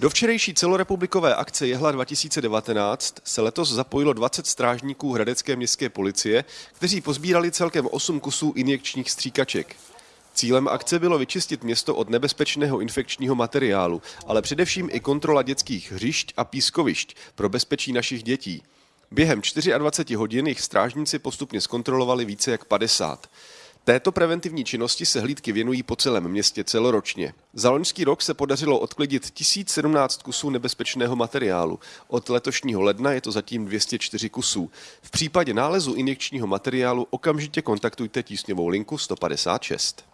Do včerejší celorepublikové akce Jehla 2019 se letos zapojilo 20 strážníků Hradecké městské policie, kteří pozbírali celkem 8 kusů injekčních stříkaček. Cílem akce bylo vyčistit město od nebezpečného infekčního materiálu, ale především i kontrola dětských hřišť a pískovišť pro bezpečí našich dětí. Během 24 hodin jich strážníci postupně zkontrolovali více jak 50. Této preventivní činnosti se hlídky věnují po celém městě celoročně. Za loňský rok se podařilo odklidit 1017 kusů nebezpečného materiálu. Od letošního ledna je to zatím 204 kusů. V případě nálezu injekčního materiálu okamžitě kontaktujte tísňovou linku 156.